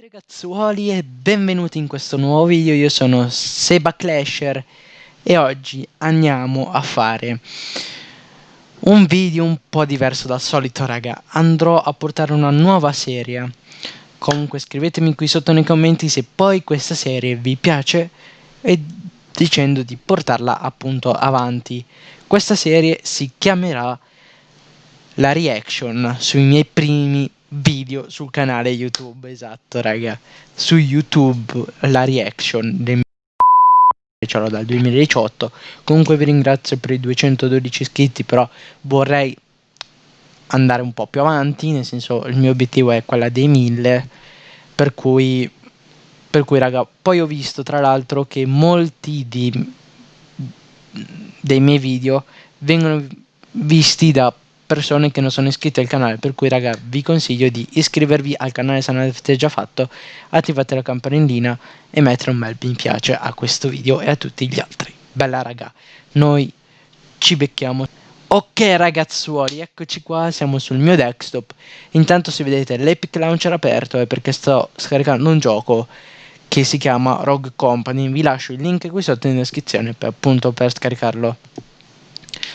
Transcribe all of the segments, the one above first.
ragazzuoli e benvenuti in questo nuovo video, io sono Seba Clasher e oggi andiamo a fare un video un po' diverso dal solito raga. Andrò a portare una nuova serie. Comunque scrivetemi qui sotto nei commenti se poi questa serie vi piace e dicendo di portarla appunto avanti. Questa serie si chiamerà la reaction sui miei primi video sul canale YouTube, esatto raga, su YouTube la reaction del ce l'ho dal 2018, comunque vi ringrazio per i 212 iscritti, però vorrei andare un po' più avanti, nel senso il mio obiettivo è quella dei 1000, per cui, per cui raga, poi ho visto tra l'altro che molti di, dei miei video vengono visti da persone che non sono iscritte al canale per cui raga vi consiglio di iscrivervi al canale se non l'avete già fatto attivate la campanellina e mettere un bel mi piace a questo video e a tutti gli altri. Bella raga noi ci becchiamo. Ok ragazzuoli eccoci qua siamo sul mio desktop. Intanto se vedete l'epic launcher aperto è perché sto scaricando un gioco che si chiama Rogue Company. Vi lascio il link qui sotto in descrizione per, appunto per scaricarlo.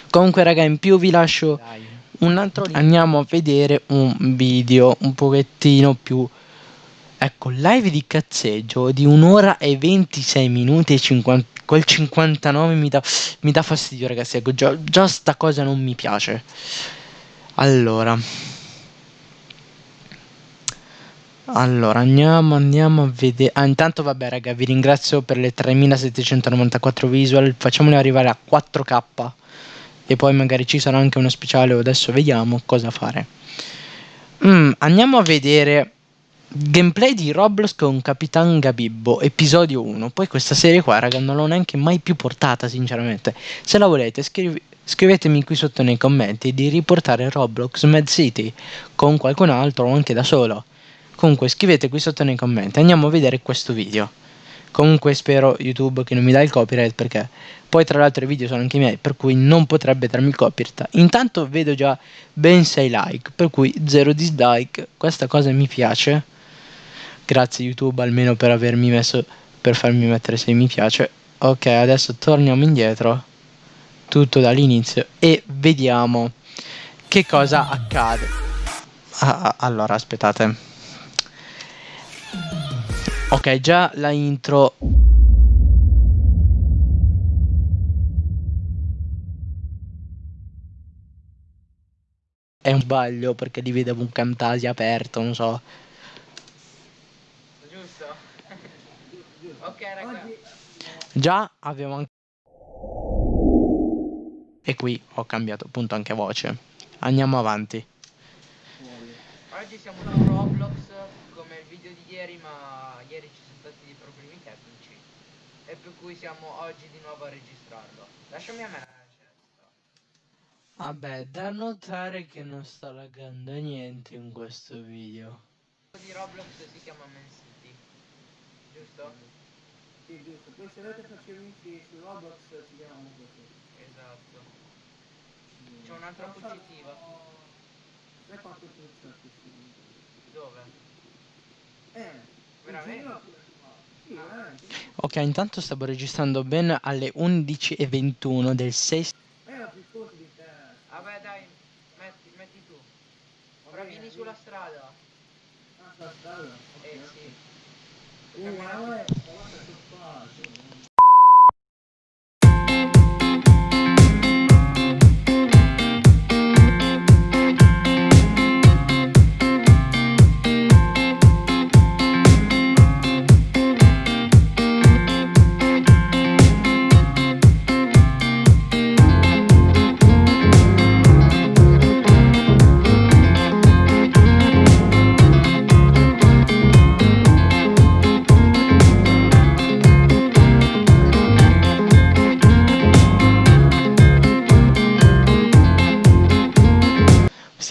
Comunque raga in più vi lascio Dai un altro andiamo a vedere un video un pochettino più ecco live di cazzeggio di un'ora e 26 minuti e 50 quel 59 mi dà, mi dà fastidio ragazzi ecco già, già sta cosa non mi piace. Allora. Allora andiamo andiamo a vedere. Ah, intanto vabbè raga vi ringrazio per le 3794 visual. Facciamole arrivare a 4k e poi magari ci sarà anche uno speciale adesso vediamo cosa fare mm, andiamo a vedere gameplay di Roblox con Capitan Gabibbo episodio 1 poi questa serie qua raga non l'ho neanche mai più portata sinceramente. Se la volete scrivi scrivetemi qui sotto nei commenti di riportare Roblox Mad City con qualcun altro o anche da solo. Comunque scrivete qui sotto nei commenti. Andiamo a vedere questo video Comunque spero YouTube che non mi dà il copyright perché poi tra l'altro i video sono anche miei per cui non potrebbe darmi il copyright. Intanto vedo già ben 6 like per cui 0 dislike. Questa cosa mi piace. Grazie YouTube almeno per avermi messo per farmi mettere 6 mi piace. Ok adesso torniamo indietro tutto dall'inizio e vediamo che cosa accade. Ah, ah allora aspettate. Ok, già la intro... È un sbaglio perché li vedevo un Camtasia aperto, non so. Giusto? ok raga. Già abbiamo anche... E qui ho cambiato appunto anche voce. Andiamo avanti. Oggi siamo su Roblox video di ieri ma ieri ci sono stati dei problemi tecnici e per cui siamo oggi di nuovo a registrarlo. Lasciami a me la cesta. Vabbè, da notare che non sta laggando niente in questo video. Il di Roblox si chiama Man City, giusto? Sì, giusto. Poi se volete farci amici su Roblox si chiama così. Esatto. C'è un'altra positiva. Sai quanto Dove? Ok, intanto stavo registrando ben alle 11.21 del 6... Vabbè dai, metti, metti tu. Ora vieni sulla strada. Ah, sulla strada? Eh sì.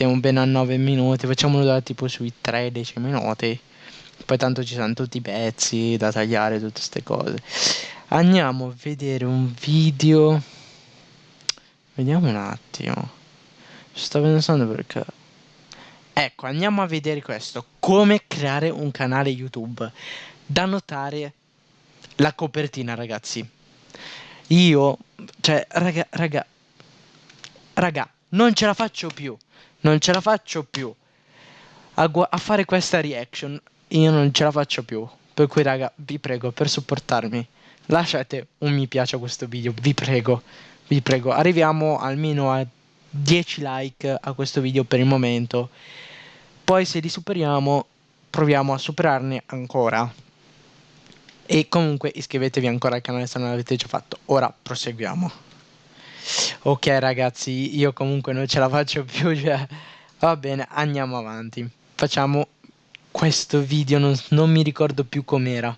Siamo ben a 9 minuti, facciamolo da tipo sui 13 minuti. Poi tanto ci sono tutti i pezzi da tagliare, tutte queste cose. Andiamo a vedere un video. Vediamo un attimo. Sto pensando perché... Ecco, andiamo a vedere questo. come creare un canale YouTube. Da notare la copertina, ragazzi. Io, cioè, raga, raga, raga, non ce la faccio più. Non ce la faccio più. A, a fare questa reaction, io non ce la faccio più. Per cui, raga, vi prego, per supportarmi, lasciate un mi piace a questo video, vi prego, vi prego. Arriviamo almeno a 10 like a questo video per il momento. Poi se li superiamo, proviamo a superarne ancora. E comunque iscrivetevi ancora al canale se non l'avete già fatto. Ora proseguiamo. Ok ragazzi, io comunque non ce la faccio più, cioè... Va bene, andiamo avanti. Facciamo questo video, non, non mi ricordo più com'era.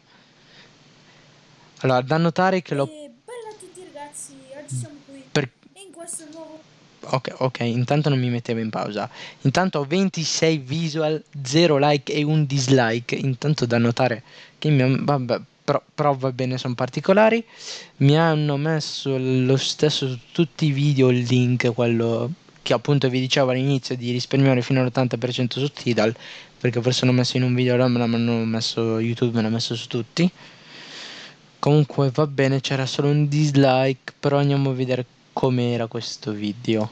Allora, da notare che l'ho... E bella a tutti ragazzi, oggi siamo qui per... in questo nuovo... Ok, ok, intanto non mi mettevo in pausa. Intanto ho 26 visual, 0 like e un dislike. Intanto da notare che mi... Vabbè, però, però va bene, sono particolari. Mi hanno messo lo stesso su tutti i video il link, quello che appunto vi dicevo all'inizio di risparmiare fino all'80% su Tidal, perché forse l'ho messo in un video, me l'hanno messo YouTube, me l'ha messo su tutti. Comunque va bene, c'era solo un dislike, però andiamo a vedere com'era questo video.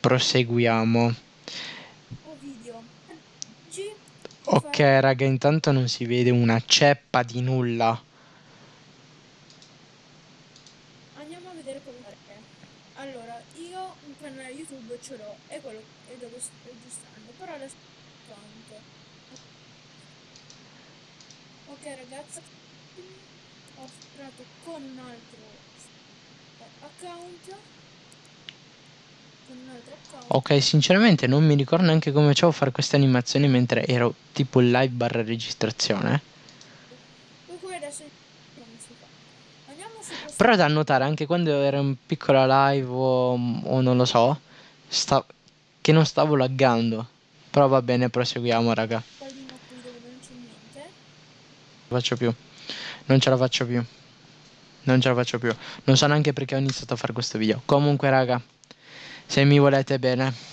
Proseguiamo. Ok raga, intanto non si vede una ceppa di nulla. Andiamo a vedere come è. Allora, io un canale YouTube ce l'ho, e quello è dove sto registrando, però adesso quanto. Ok ragazzi, ho creato con un altro account Ok, sinceramente non mi ricordo neanche come facevo a fare queste animazioni mentre ero tipo in live barra registrazione. Però da notare anche quando ero in piccola live o, o non lo so, sta, che non stavo laggando. Però va bene, proseguiamo raga. Non faccio più. Non ce la faccio più. Non ce la faccio più. Non so neanche perché ho iniziato a fare questo video. Comunque raga se mi volete bene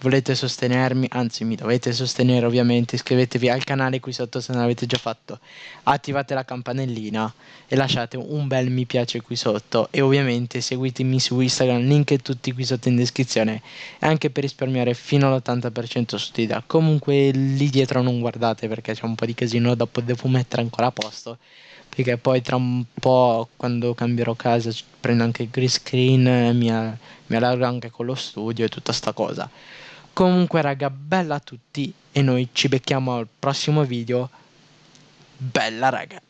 volete sostenermi anzi mi dovete sostenere ovviamente iscrivetevi al canale qui sotto se non l'avete già fatto. Attivate la campanellina e lasciate un bel mi piace qui sotto. E ovviamente seguitemi su Instagram link tutti qui sotto in descrizione. Anche per risparmiare fino all'80% su Tida comunque lì dietro non guardate perché c'è un po' di casino dopo devo mettere ancora a posto perché poi tra un po' quando cambierò casa prendo anche il green screen mi, mi allargo anche con lo studio e tutta sta cosa. Comunque raga bella a tutti e noi ci becchiamo al prossimo video. Bella raga